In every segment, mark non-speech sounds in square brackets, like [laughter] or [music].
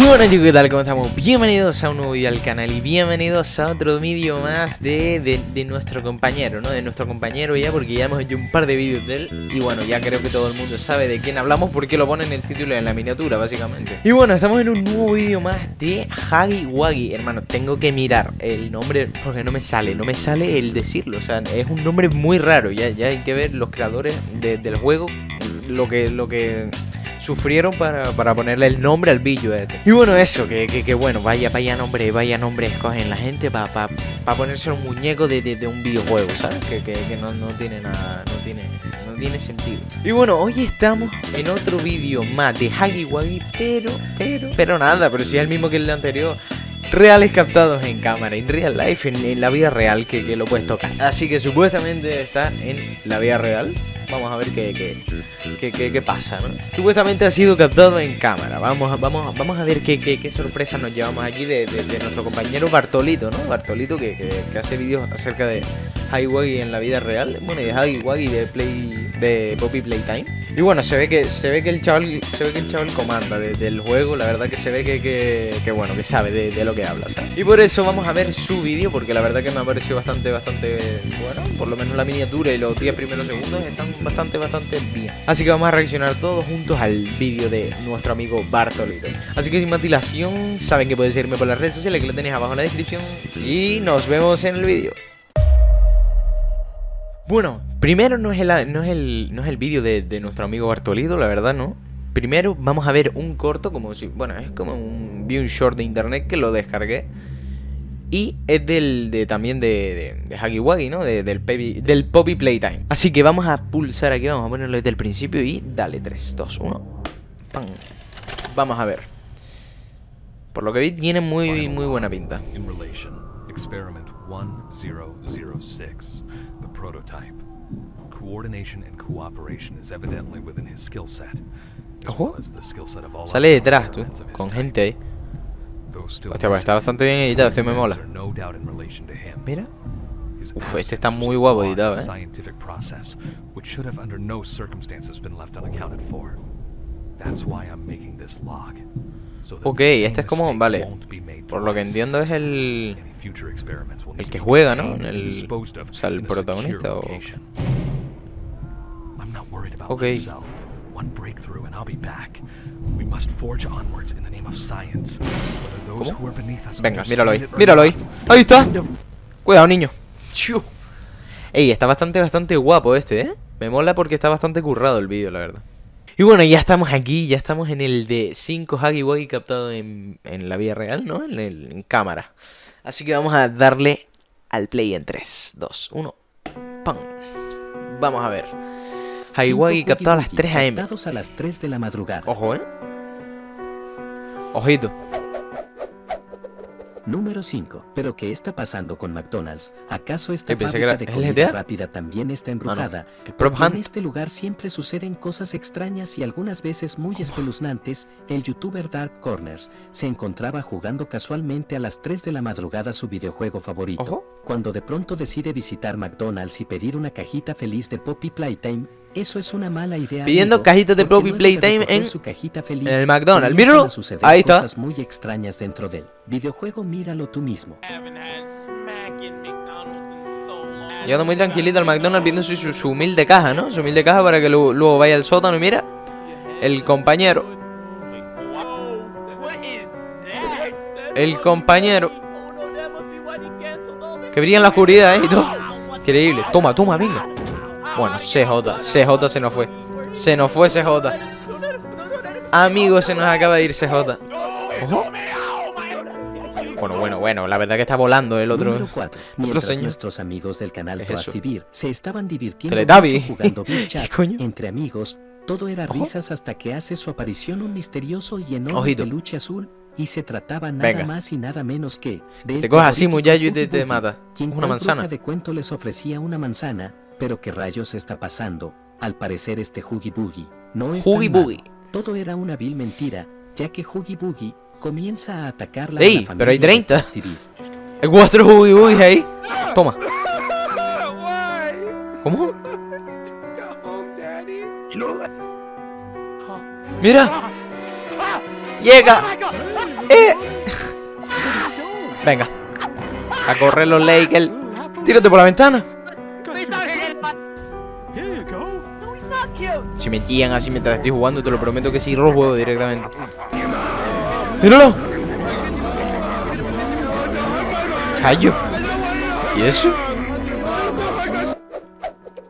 Muy buenas chicos, ¿qué tal? ¿Cómo estamos? Bienvenidos a un nuevo video al canal y bienvenidos a otro vídeo más de, de, nuestro compañero, ¿no? De nuestro compañero ya, porque ya hemos hecho un par de vídeos de él Y bueno, ya creo que todo el mundo sabe de quién hablamos porque lo ponen en el título y en la miniatura, básicamente Y bueno, estamos en un nuevo vídeo más de Huggy Wuggy Hermano, tengo que mirar el nombre porque no me sale, no me sale el decirlo O sea, es un nombre muy raro, ya, ya hay que ver los creadores de, del juego Lo que... Lo que sufrieron para, para, ponerle el nombre al billo este. Y bueno, eso, que, que, que, bueno, vaya, vaya nombre, vaya nombre escogen la gente para pa, pa ponerse un muñeco de, de, de, un videojuego, ¿sabes? Que, que, que no, no, tiene nada, no tiene, no tiene sentido. Y bueno, hoy estamos en otro vídeo más de Huggy Wuggy, pero, pero, pero nada, pero si es el mismo que el de anterior reales captados en cámara, en real life, en, en la vida real que, que, lo puedes tocar. Así que supuestamente está en la vida real. Vamos a ver qué, qué, qué, qué pasa, ¿no? Supuestamente ha sido captado en cámara. Vamos, vamos, vamos a ver qué, qué, sorpresa nos llevamos aquí de, de, de, nuestro compañero Bartolito, ¿no? Bartolito que, que hace vídeos acerca de Highway en la vida real. Bueno, y de Highway y de Play de Poppy Playtime. Y bueno, se ve que se ve que el chaval se ve que el chaval comanda de, del juego, la verdad que se ve que, que, que bueno, que sabe de, de, lo que habla, ¿sabes? Y por eso vamos a ver su vídeo porque la verdad que me ha parecido bastante bastante bueno, por lo menos la miniatura y los 10 primeros segundos están bastante bastante bien. Así que vamos a reaccionar todos juntos al vídeo de nuestro amigo Bartolito. Así que sin más dilación, saben que pueden seguirme por las redes sociales que lo tenéis abajo en la descripción y nos vemos en el vídeo. Bueno, primero no es el, no es el, no es el vídeo de, de, nuestro amigo Bartolito, la verdad, ¿no? Primero vamos a ver un corto, como si... Bueno, es como un... Vi un short de internet que lo descargué. Y es del, de, también de, de, de Huggy Wuggy, ¿no? De, del, del Poppy Playtime. Así que vamos a pulsar aquí, vamos a ponerlo desde el principio y dale, 3, 2, 1. ¡Pam! Vamos a ver. Por lo que vi, tiene muy, muy buena pinta. Experiment 1006, the prototype. Coordination and cooperation is evidently within his skill set. Ojo. Sale detrás, tú, con gente ahí. Hostia, pues está bastante bien editado, este me mola. Mira. Uf, este está muy guapo editado, eh. Ok, este es como, vale, por lo que entiendo es el el que juega, ¿no? El, o sea, el protagonista o... Ok. Venga, míralo ahí, míralo ahí. Ahí está. Cuidado, niño. Ey, está bastante, bastante guapo este, ¿eh? Me mola porque está bastante currado el vídeo, la verdad. Y bueno, ya estamos aquí, ya estamos en el de 5 Huggy Wuggy captado en, en, la vida real, ¿no? En, el, en cámara. Así que vamos a darle al play en 3, 2, 1. ¡Pam! Vamos a ver. Huggy Wuggy captado a las 3 am. a las 3 de la madrugada. Ojo, ¿eh? Ojito. Número 5. ¿Pero qué está pasando con McDonald's? ¿Acaso esta fábrica de comida rápida también está embrujada? En este lugar siempre suceden cosas extrañas y algunas veces muy espeluznantes. El youtuber Dark Corners se encontraba jugando casualmente a las 3 de la madrugada su videojuego favorito. Cuando de pronto decide visitar McDonald's y pedir una cajita feliz de Poppy Playtime, eso es una mala idea. Pidiendo amigo, cajitas de Poppy Playtime en, su cajita feliz, en el McDonald's. Míralo. Ahí está. Cosas muy extrañas dentro del videojuego, míralo tú mismo. Llegando muy tranquilito al McDonald's viendo su, su, su, humilde caja, ¿no? Su humilde caja para que luego, luego vaya al sótano y mira. El compañero. El compañero. Que brilla en la oscuridad, ¿eh? Y todo. Increíble. Toma, toma, venga. Bueno, CJ. CJ se nos fue. Se nos fue CJ. Amigo, se nos acaba de ir CJ. Ojo. Bueno, bueno, bueno, la verdad que está volando el otro. 4. Mientras otro nuestros amigos del canal Toastivir se estaban divirtiendo Teletabi. jugando [laughs] Chat entre amigos, todo era risas hasta que hace su aparición un misterioso y enorme Ojito. peluche azul y se trataba nada Venga. más y nada menos que Te coges así, muchacho, y te, te mata. Quien Una manzana. de cuento les ofrecía una manzana, pero qué rayos está pasando. Al parecer este Huggy Boogie no es Huggy tan. Boogie. Todo era una vil mentira, ya que Huggy Boogie comienza a atacar la, Ey, la pero hay familia de 30. Toastivir. Hay cuatro Huggy Boogies ahí. Toma. ¿Cómo? Mira. Llega. ¡Eh! Venga. A correr los Lakers. Tírate por la ventana. Si me guían así mientras estoy jugando, te lo prometo que sí, los directamente. ¡Míralo! ¡Chayo! ¿Y eso?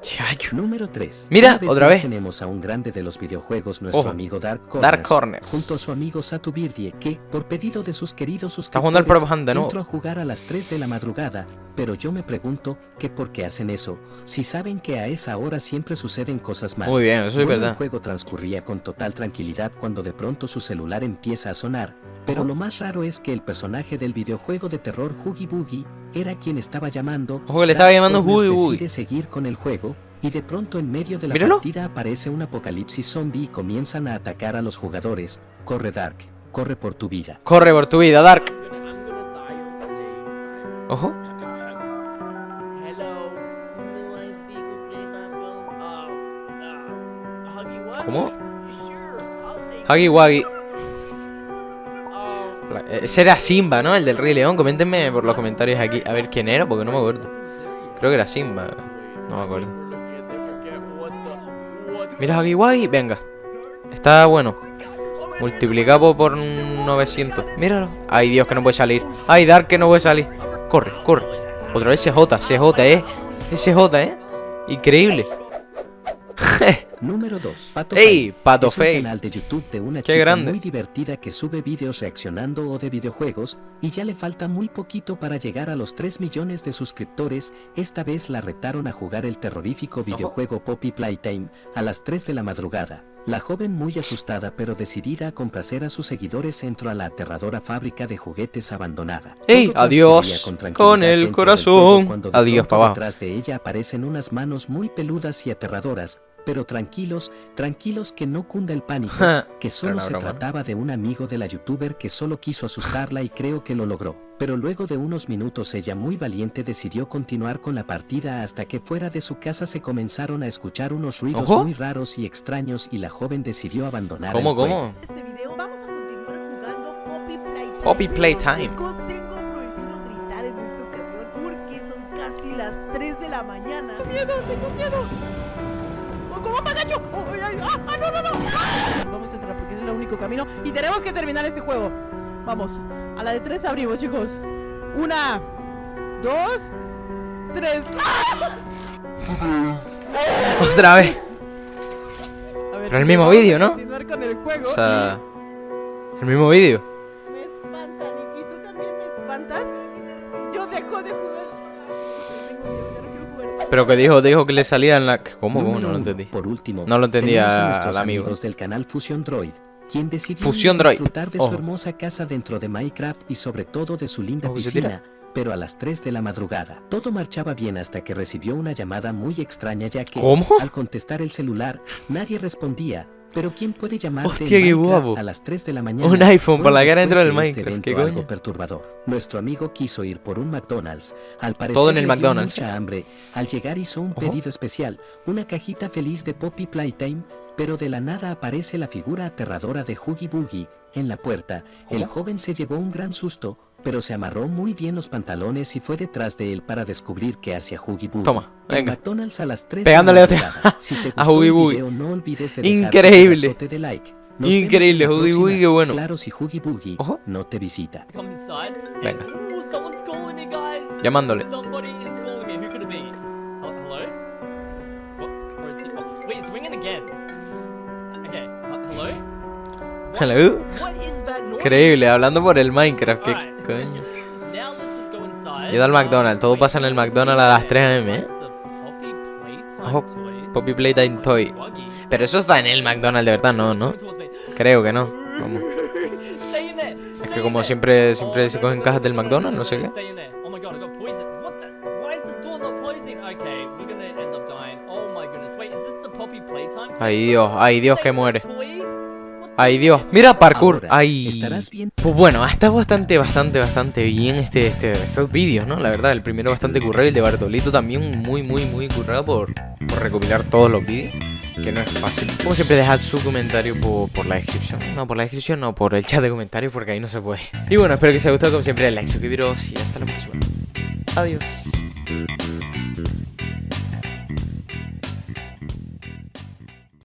Chayo. Número 3. Mira, otra vez. Tenemos a un grande de los videojuegos, nuestro Ojo. amigo Dark Corners. Dark Corners. Junto a su amigo Satu Birdie, que, por pedido de sus queridos suscriptores, nuevo. entró a jugar a las 3 de la madrugada. Pero yo me pregunto que por qué hacen eso, si saben que a esa hora siempre suceden cosas malas. Muy bien, eso es Bueno, verdad. El juego transcurría con total tranquilidad cuando de pronto su celular empieza a sonar. Pero lo más raro es que el personaje del videojuego de terror Hoogie Boogie era quien estaba llamando. Ojo que le estaba llamando Hoogie Boogie. decide seguir con el juego y de pronto en medio de la Míralo. partida aparece un apocalipsis zombie y comienzan a atacar a los jugadores. Corre Dark, corre por tu vida. Corre por tu vida, Dark. Ojo. ¿Cómo? Huggy Wuggy. Ese era Simba, ¿no? El del Rey León. Coméntenme por los comentarios aquí a ver quién era, porque no me acuerdo. Creo que era Simba. No me acuerdo. Mira Huggy Wuggy, venga. Está bueno. Multiplicado por 900. Míralo. Ay, Dios, que no puede salir. Ay, Dark, que no puede salir. Corre, corre. Otra vez CJ, CJ, ¿eh? CJ, ¿eh? Increíble. [laughs] Número 2. Pato ¡Ey! Pato es un canal de YouTube de una Qué chica grande. muy divertida que sube vídeos reaccionando o de videojuegos y ya le falta muy poquito para llegar a los 3 millones de suscriptores. Esta vez la retaron a jugar el terrorífico videojuego Poppy Playtime a las 3 de la madrugada. La joven muy asustada pero decidida a complacer a sus seguidores entró a la aterradora fábrica de juguetes abandonada. ¡Ey! Adiós con con el corazón. Adiós, pronto pa' abajo. Detrás de ella aparecen unas manos muy peludas y aterradoras, pero tranquilos, tranquilos que no cunda el pánico, que solo se trataba de una amigo de la youtuber que solo quiso asustarla y creo que lo logró. Pero luego de unos minutos ella muy valiente decidió continuar con la partida hasta que fuera de su casa se comenzaron a escuchar unos ruidos Ojo. muy raros y extraños y la joven decidió abandonar ¿Cómo, el juego. cómo? este video vamos a continuar jugando Poppy Playtime. Poppy Pero, Playtime. Chicos, tengo prohibido gritar en esta ocasión porque son casi las 3 de la mañana. Tengo miedo, tengo miedo. Oh, ¿Cómo me agacho? Oh, ay, ay, ah, ah, no, no, no. Ah. Vamos a entrar porque es el único camino y tenemos que terminar este juego. Vamos, a la de 3 abrimos, chicos. Una, dos, tres. [laughs] Otra vez. A ver, Pero el mismo vídeo, ¿no? continuar con el juego O sea, el mismo vídeo. Pero que dijo, dijo que le salía en la. ¿Cómo? ¿Cómo? No lo entendí. Por último, No lo entendía a nuestros el amigo. amigos del canal Fusion Droid, quien decidió Fusion a Droid, disfrutar de su hermosa casa dentro de Minecraft y sobre todo de su linda piscina, pero a las 3 de la madrugada. Todo marchaba bien hasta que recibió una llamada muy extraña ya que ¿Cómo? al contestar el celular nadie respondía. Pero ¿quién puede llamarte Hostia, qué guapo. a las 3 de la mañana? Un iPhone por la cara dentro del de este Minecraft, evento ¿qué algo coño? perturbador. Nuestro amigo quiso ir por un McDonald's. Al parecer Todo en el le dio McDonald's. mucha hambre. Al llegar hizo un Ojo. pedido especial, una cajita feliz de Poppy Playtime, pero de la nada aparece la figura aterradora de Hoogie Boogie en la puerta. El joven se llevó un gran susto, pero se amarró muy bien los pantalones y fue detrás de él para descubrir qué hacía Hoogie Boogie. Toma, En venga. McDonald's a las 3 Pegándole de la madrugada. Si te a gustó Hoogie el Boogie. video, no olvides de dejar Increíble. de like. Nos Increíble, próxima. Boogie, qué bueno. Claro, si Hoogie Boogie Ojo. no te visita. Venga. Llamándole. Somebody is calling me. Who could it be? Oh, hello? What? Where is it? Oh, wait, it's ringing again. Noise? Increíble, hablando por el Minecraft. ¿Qué coño? Now let's just go inside. Llega al McDonald's, todo pasa en el McDonald's a las 3 am, ¿eh? Ojo, toy? Poppy Playtime Toy. Pero eso está en el McDonald's de verdad, no, ¿no? Creo que no. Vamos. Es que como siempre, siempre se cogen cajas del McDonald's, no, sé qué. Ay Dios, ay Dios que muere. Dios, heck? mira parkour. Ay. estarás bien. Pues bueno, está bastante, bastante, bastante bien este, este, estos vídeos, ¿no? La verdad, el primero bastante currado y el de Bartolito también muy, muy, muy currado por, por recopilar todos los vídeos. que no es fácil. Como siempre, dejad su comentario por, por la descripción. No, por la descripción, no, por el chat de comentarios, porque ahí no se puede. Y bueno, espero que os haya gustado, como siempre, el like, suscribiros y hasta la próxima. Adiós.